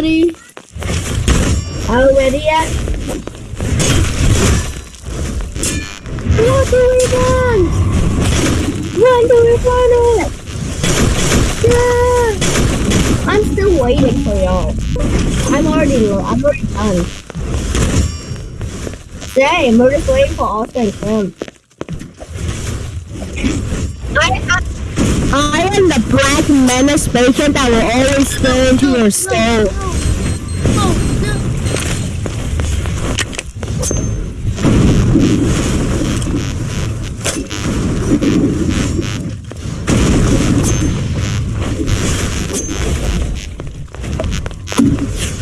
already. Already yet? What do we want? When do we want it? Yeah. I'm still waiting for y'all. I'm already. I'm already done. Same. We're just waiting for Kim. I, I, I am the black menace patient that will always stare into your soul.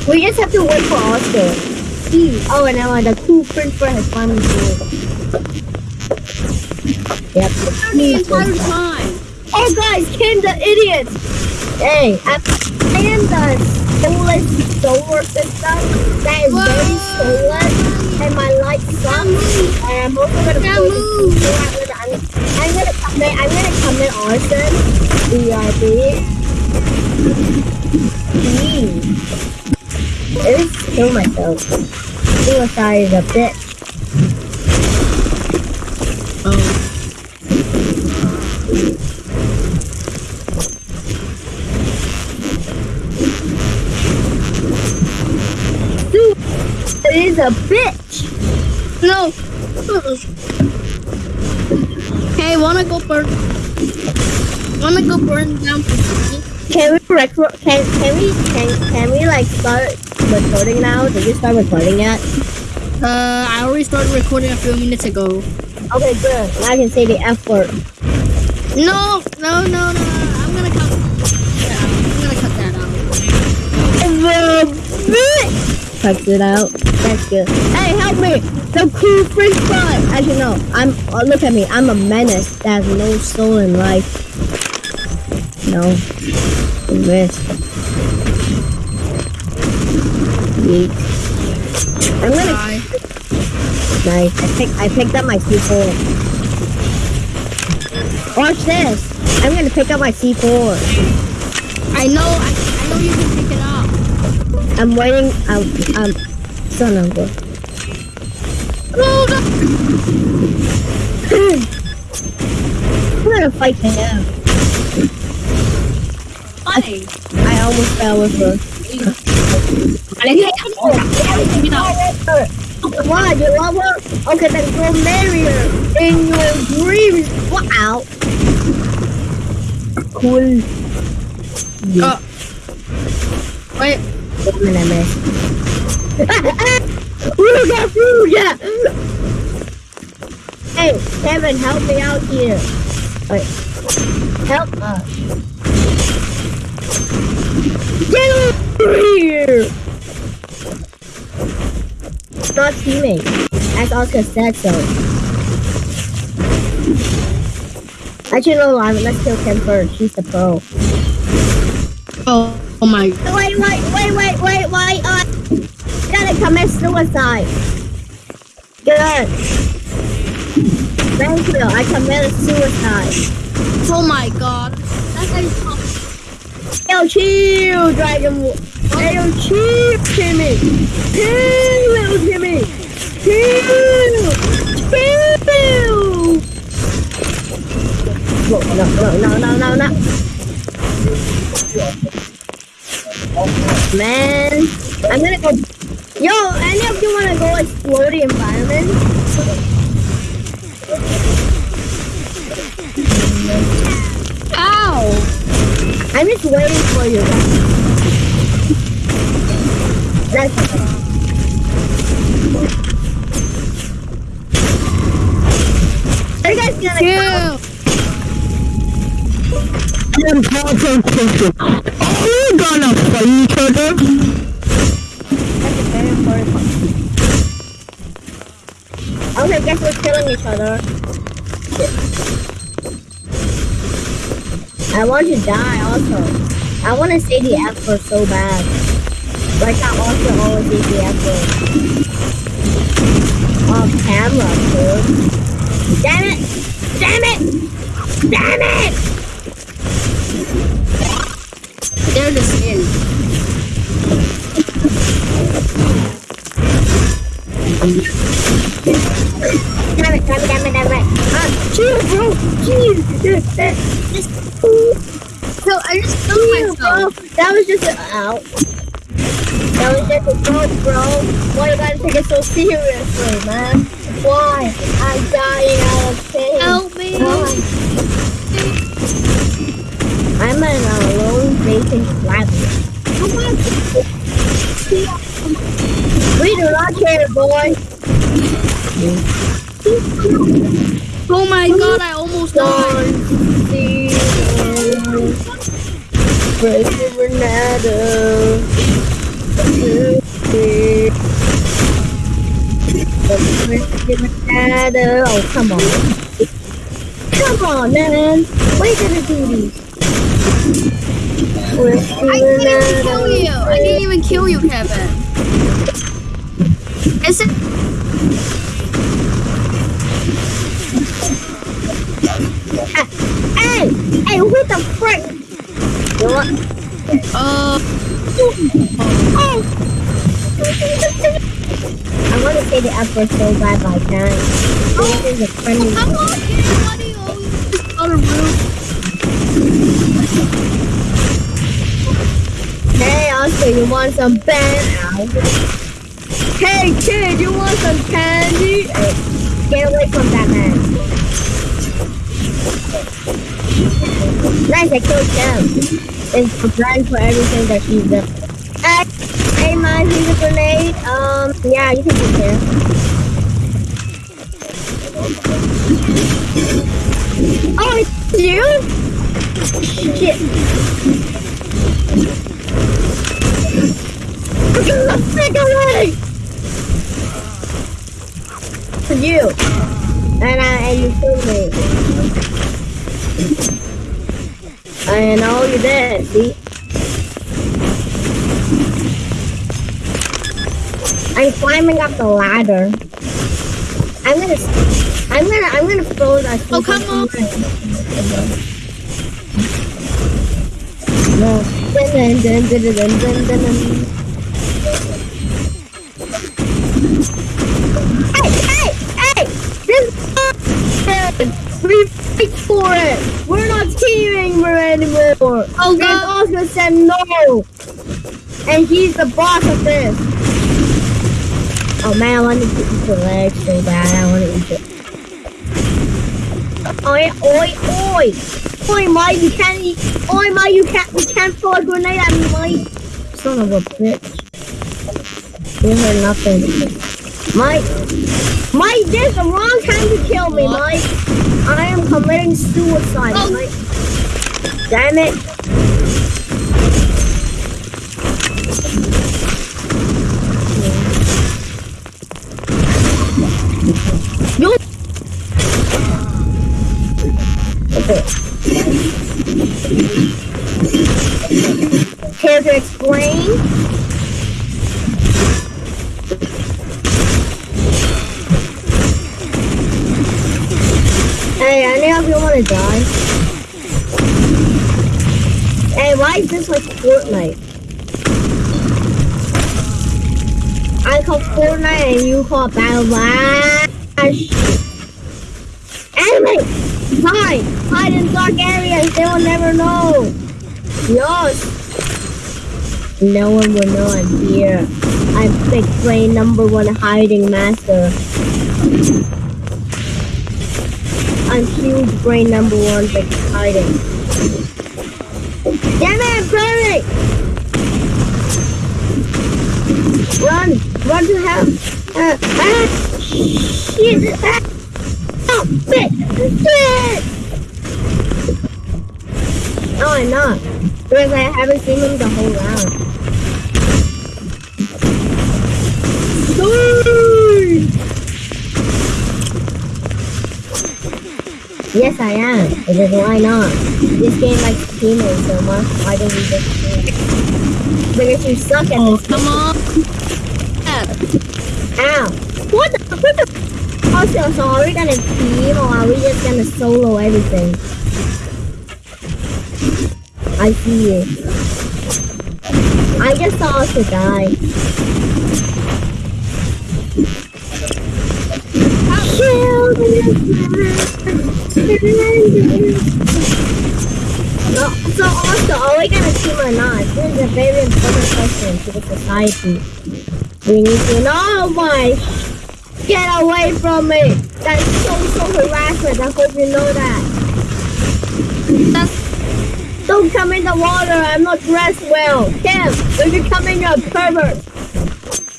We just have to wait for Oscar. He, oh, and now the cool prince for has finally joined. Yep. The entire time. Oh, guys, Kim the idiot. Hey, I'm, I am the soulless solar system that is very soulless, and my light sucks. And I'm also gonna I'm, I'm gonna commit. I'm gonna commit arson. BRB. Please. I kill myself. Suicide is a bitch. Oh. Suicide is a bitch. No. Wanna go burn? Wanna go burn down Can we record? Can can we can can we like start recording now? Did you start recording yet? Uh, I already started recording a few minutes ago. Okay, good. Now I can say the F word. No, no, no, no. I'm gonna cut out. I'm gonna cut that out. Cuts it out. That's good. Hey, help me! The cool French fry. you know, I'm. Oh, look at me. I'm a menace that has no soul in life. No. Risk. Yeet. I'm gonna Bye. Nice. I picked I picked up my C4. Watch this. I'm gonna pick up my C4. I know. I, I know you can pick it up. I'm waiting. I'm. I'm. Son of a. Oh, no. I'm gonna fight him. Funny. I almost fell with her. Why? You love her? Okay, then go marry her in your dreams. Wow. Cool. Uh, wait. Woman I miss. Ruga, Ruga! Hey, Kevin, help me out here. Wait. Help us. Get over here! Not teammate. As Oscar said so. Actually, no, Lime, let's kill Ken first. She's the pro. Oh, oh my. Wait, wait, wait, commit suicide. Good. Thank you. I committed suicide. Oh my god. That's how you talk. Yo, chill, Dragon. Hey, yo, chill, Timmy. Chill, little Timmy. Chill. Chill. No, no, no, no, no, no, no. Man, I'm gonna go. Yo, any of you wanna go explore the environment? Ow! I'm just waiting for you. That's Are you guys gonna Chill. Important question. Are we gonna fight each other? That's a very important question. Okay, guess we're killing each other. I want to die also. I want to say the F word so bad. Like I also always say the F word. Off camera, dude. Damn it! Damn it! Damn it! They're the skin. Damn it, damn it, damn it, damn it. Ah, chill, bro. Chill. So I just killed bro. myself. That was just a ow. That was just a joke, bro. Why you gotta take it so seriously, man? Why? I'm dying out of pain. Help me. Why? I'm an alone vacant flat. We do not care, boy. Oh my god, I almost died. Crazy Renata. Crazy Renata. Oh, come on. Come on, man. Why you gonna do these? I didn't even kill you. I didn't even kill you, Kevin. Is it? Hey! Hey, what the frick? You know what? Uh, Oh! I want to say the F word so bad, I can't. This is a friendly. on, kid. Why you always on a roof? Hey, Oscar, you want some banana? Hey, kid, you want some candy? Hey, get away from that man. Nice, I killed him. It's blind for everything that she's done. Hey, hey, man, here's a grenade. Um, yeah, you can be here. Oh, it's you? Shit. Get the frick away! For you. And I and you killed me. I know you did, see? I'm climbing up the ladder. I'm gonna I'm gonna I'm gonna throw that Oh, come on. No. Dun, dun, dun, dun, dun, dun, dun, dun. Hey, hey, hey! This we fight for it. We're not teaming for anymore. Oh, And God. Oscar said no, and he's the boss of this. Oh man, I want to eat the leg so bad. I want to eat it. Oi, oi, oi! Oi, Mike, you can't eat. Oi, Mike, you can't. You can't throw a grenade at me, Mike. Son of a bitch. You heard nothing. Mike, Mike, this is the wrong time to kill me, What? Mike. I am committing suicide, Oh. Mike. Damn it. You. Okay. Care to explain? Hey, die? Hey, why is this like Fortnite? I call Fortnite and you call Battle Blast. Enemy! Hide! Hide in dark areas, they will never know! Yes! No one will know I'm here. I'm Big Brain number one hiding master. I'm huge brain number one big hiding. Damn it, burning! Run! Run to hell! Uh, ah! Shit! Ah! Oh, shit! Shit! No, I'm not. Because I haven't seen him the whole round. Sorry! Yes, I am. Because why not? This game likes teammates so much. Why don't we just team? Because you suck at Oh, this. come on. Yeah. Ow! What the? What the? Also, so are we gonna team or are we just gonna solo everything? I see you. I just saw us die. No, so also, are we gonna team or not? This is a very important question to the society. We need to know why. Get away from me! That's social harassment. I hope you know that. That's Don't come in the water. I'm not dressed well. Kim, if you come in, you're a pervert.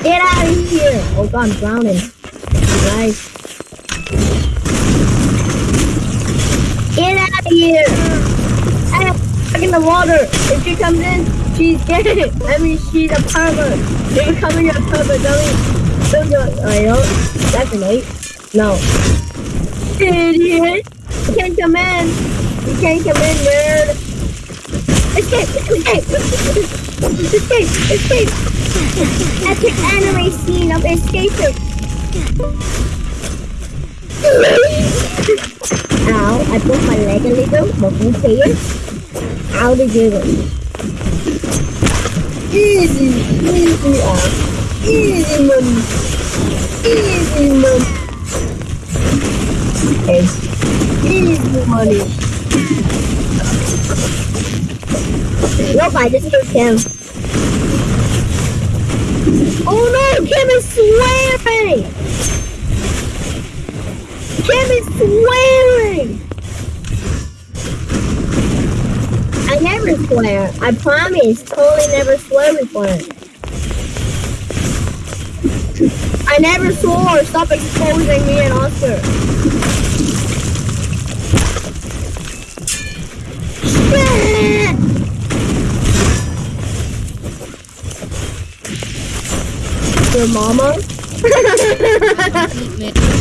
Get out of here. Oh God, I'm drowning. Guys. Get out of here. Ah, I'm stuck in the water. If she comes in, she's gay. I mean, she's a pervert. If you come in, a pervert. Don't oh, you? Don't you? I don't. That's an eight. No. Idiot. You can't come in. You can't come in, nerd. Escape! Escape! Escape! Escape! Epic anime scene of escaping. Ow, I broke my leg a little, but who cares? Ow, the jiggle. Easy, easy, ow. Easy, mum. Easy, mum. Hey. Easy money. Nope, I just hit Kim. Oh no, Kim is swearing! Kim is swearing! I never swear. I promise. Totally never swear before. I never swore. Stop exposing me and Oscar. Your mama?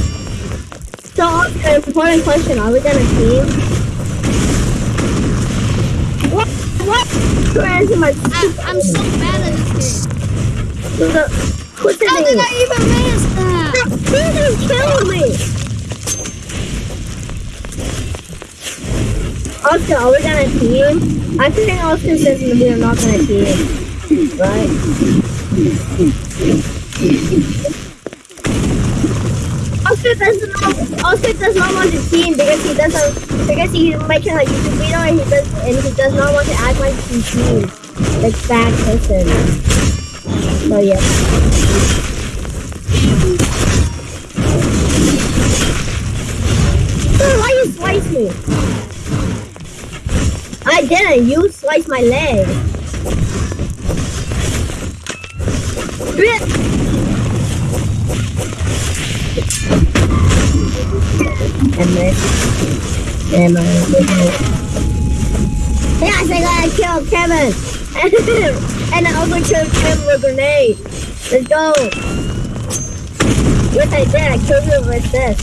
So, Oscar, important question. Are we gonna team? What? What? You answer my I, I'm so bad at this game. The, the How did? I even miss that? You just killed me! Oscar, are we gonna team? I think Oscar says we are not gonna team. Right? Oscar doesn't know, Oscar does not want to team because he doesn't because he's making a YouTube video and he does and he does not want to act like he teams. Like bad person. So yeah. Sir, why you slice me? I didn't. You sliced my leg. Blech. And then, and my Yes, I gotta kill Kevin. and I also killed Kevin with a grenade. Let's go. Yes, I did. I killed him with this.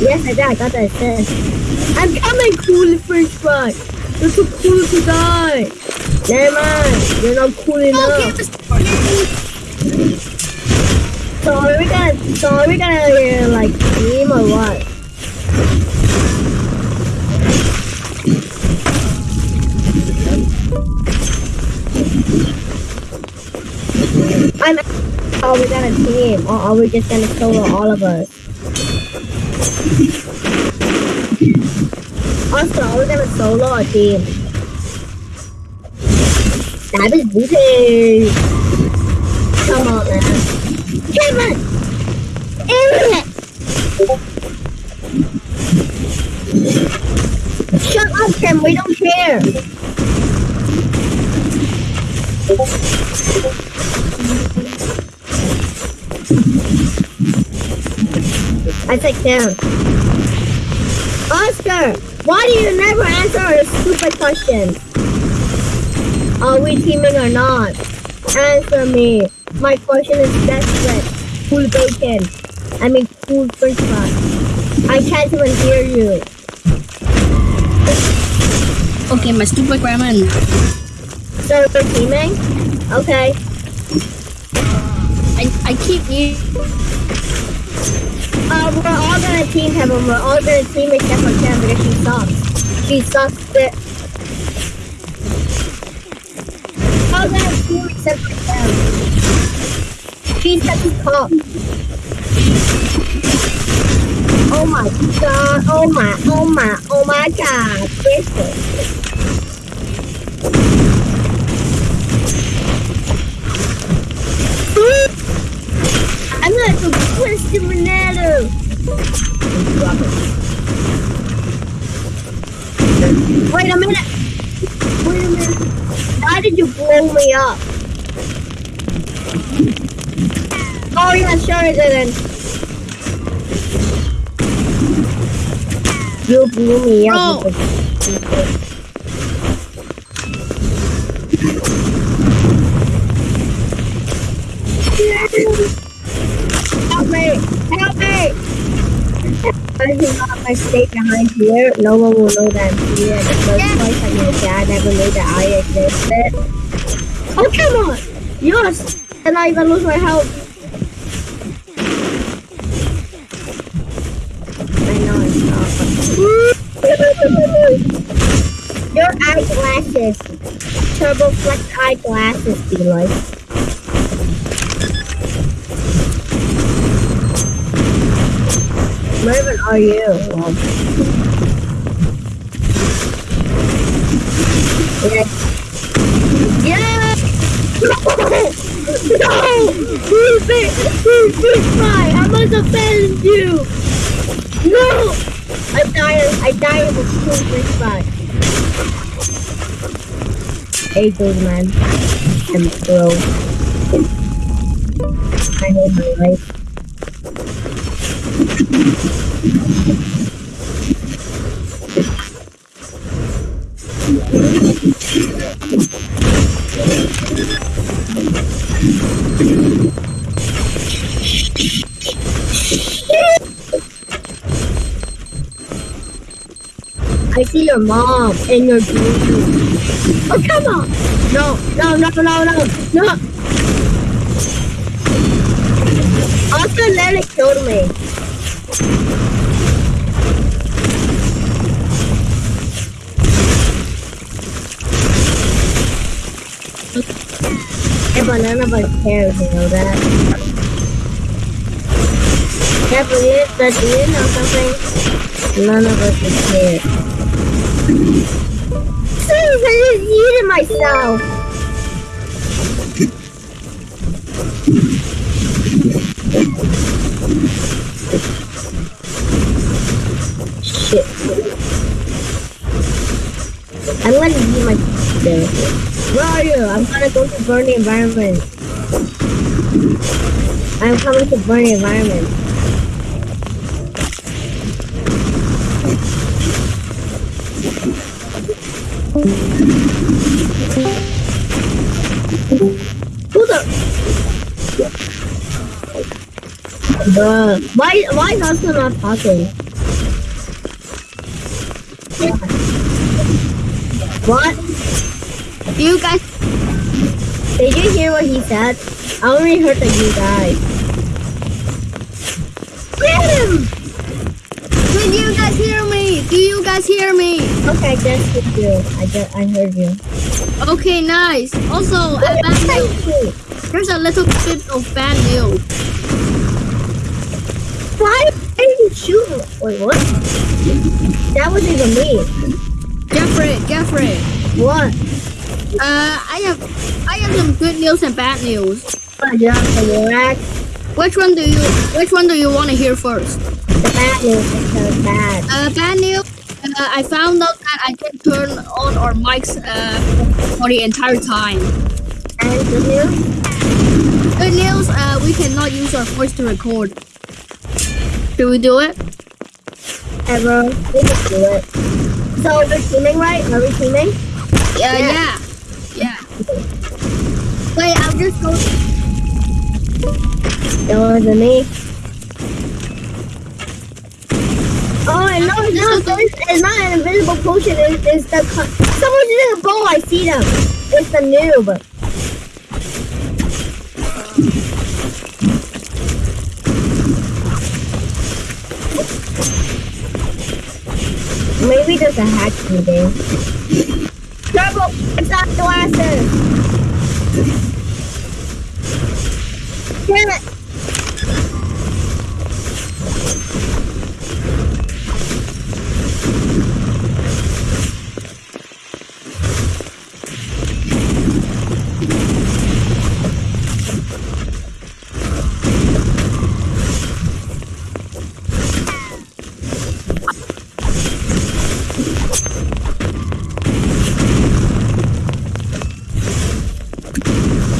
Yes, I did. I got that assist. I'm coming, cool French fry. You're too cool to die. Never mind. You're not cool enough. So are we gonna? So are we gonna like team or what? I'm. Are we gonna team or are we just gonna solo all of us? Also, are we gonna solo or team? That is booty. Come on, man. On! Idiot! Shut up, Tim. We don't care. I take down. Oscar, why do you never answer our stupid questions? Are we teaming or not? Answer me. My question is desperate. Cool bacon. I mean cool french fries. I can't even hear you. Okay, my stupid grandma. So we're teaming? Okay. I, I keep you. Uh, we're all gonna team Kevin. We're all gonna team except for Cam because she sucks. She sucks bit. All gonna team except for Cam. She's such a cop. Oh my god, oh my, oh my, oh my god. This is. Oh I'm gonna go the banana. Wait a minute. Wait a minute. Why did you blow me up? Oh yeah, sure I didn't. You eh, blew me up. Bro. Help me! Help me! I do not if I stay behind here, no one will know that I'm here. The first place I my dad never knew that I existed. Oh come on! Yes! And I even lose my health. I know it's not. Your eyeglasses. Turbo flex eyeglasses, Deloitte. Where even are you? Yeah. Yeah! No! Who's it? Who's this guy? I must offend you! No! I'm dying. I died of a fish fry. Hey, good man. I'm slow. I hate my life. See your mom in your dream. Oh, come on! No, no, no, no, no, no! Also, Lily killed me. Yeah, but none of us cares, you know that. Yeah, but but do you know something? None of us here. Please, I just eating myself. Shit. I'm gonna eat my there. Where are you? I'm gonna go to burn the environment. I'm coming to burn the environment. Why, why is Oscar not talking? What? Do you guys, Did you hear what he said? I only heard that you died. Get him! can you guys hear me? Do you guys hear me? Okay, I heard you. I just, I heard you. Okay, nice. Also, a bad news. There's a little bit of bad news. Why did you shoot me? Wait, what? That wasn't even me. Jeffrey, Jeffrey. What? Uh, I have, I have some good news and bad news. What, you're on the Iraq? Which one do you, which one do you want to hear first? The bad news is so bad. Uh, bad news. Uh, I found out that I can turn on our mics uh, for the entire time. And good news? Good news. Uh, we cannot use our voice to record. Should we do it? Ever. We can do it. So we're teaming, right? Are we teaming? Yeah, yeah, yeah. Wait, I'll just go. It wasn't me. Oh, no, it's not. It's, it's not an invisible potion. It's, it's the someone's in a bow. I see them. It's the noob. There's a hack the. Trouble! It's not glasses! Damn it!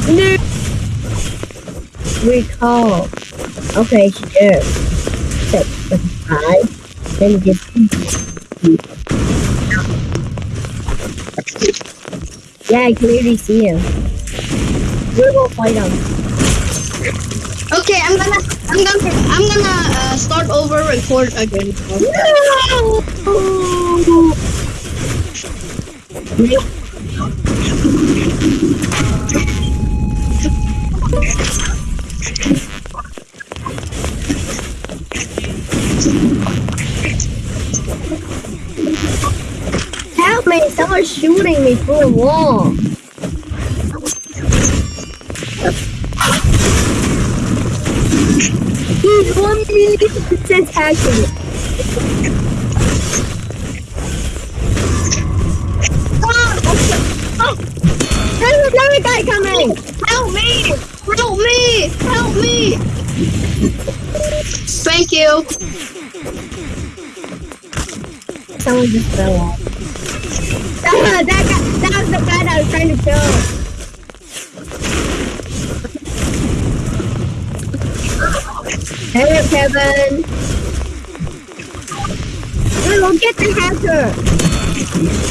No. Recall. Okay, sure. Set the five. Then just. Yeah, I can clearly see him. We will fight him. Okay, I'm gonna, I'm gonna, I'm gonna uh, start over record again. No! Help me! Someone's shooting me through the wall. He's one million percent accurate. Oh, oh. There's another guy coming. Help me! Help me! Help me! Thank you. Someone just fell off. Ah, that guy, that was the guy that I was trying to kill. Hey, Kevin. We will get the hacker.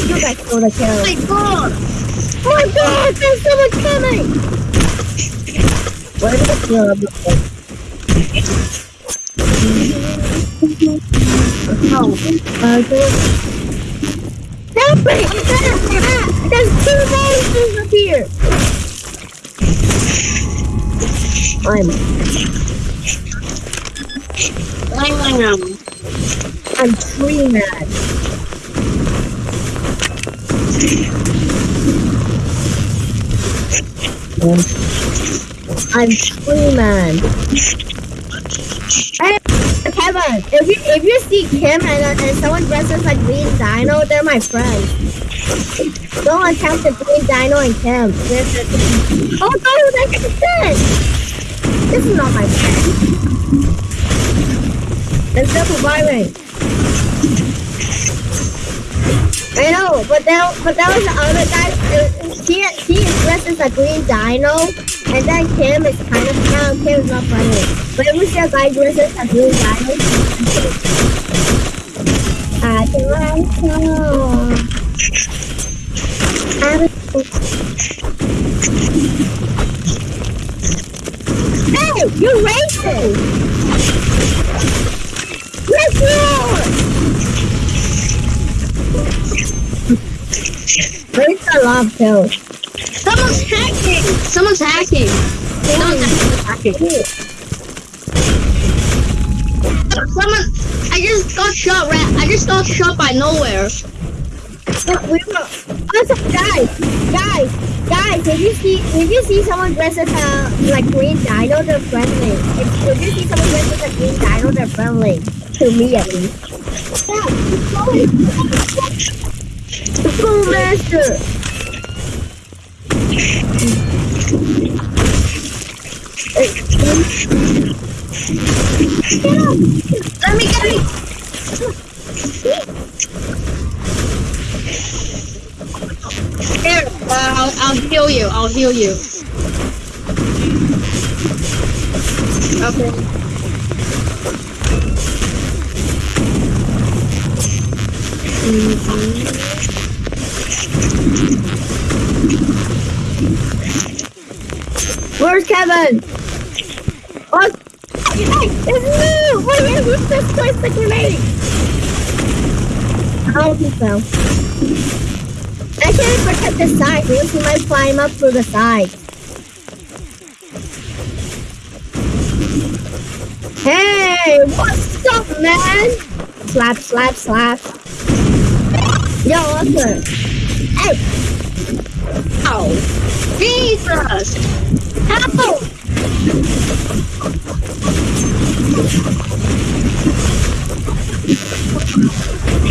You guys go to kill. Oh my god! Oh my god, there's someone coming! Where did the kill of Oh, uh, Help me! Ah, there's two monsters up here! I'm, I'm I'm tree mad. I'm tree man. If you if you see Kim and, and someone dresses like Green Dino, they're my friends. Don't attempt to Green Dino and Kim. Oh no, that's good. This is not my friend. They're still surviving. I know, but that but that was the other guy. uh, He he is dressed as a green dino, and then Kim is kind of no, Kim is not funny. But we see a guy uh, dressed as a green dino, I can like Hey, you're racist! Let's go! Where's the love pill? Someone's hacking! Someone's hacking! Someone's hacking! Someone, I just got shot. Right, I just got shot by nowhere. Look, we were. Also, guys, guys, guys. If you see, if you see someone dressed as a like green dino, they're friendly. If, if you see someone dressed as a green dino, they're friendly. To me, at least. The Fool Master. Hey, I'll, I'll heal you. I'll heal you. Okay. Mm-hmm. Where's Kevin? Oh, it's me! Wait, wait, who's this place the grenade? Oh, he fell. I can't protect the side because he might climb up through the side. Hey, what's up, man? Slap, slap, slap. Yo, Arthur. Hey, Oh, Jesus! help!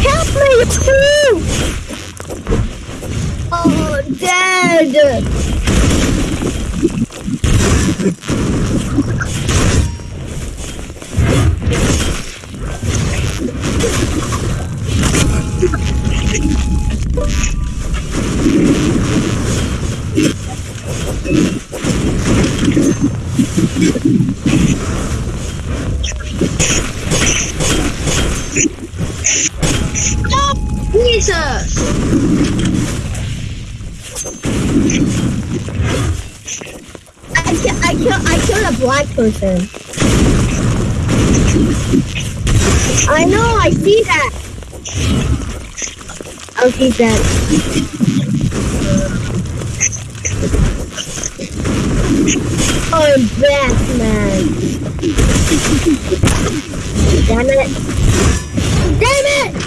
Help me, too! Oh, dead! Jesus! I kill, I kill, I killed a black person. I know, I see that. Oh, he's dead. Oh, Batman. Damn it. Damn it!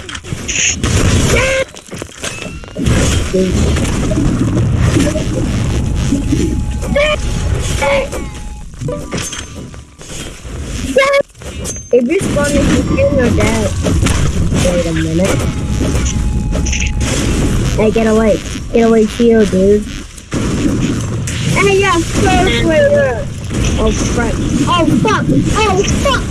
If you spawn if you kill your dad. Wait a minute. Hey, get away. Get away, shield, dude. Hey, yeah, first waiter. Oh, oh, fuck. Oh, fuck. Oh, fuck.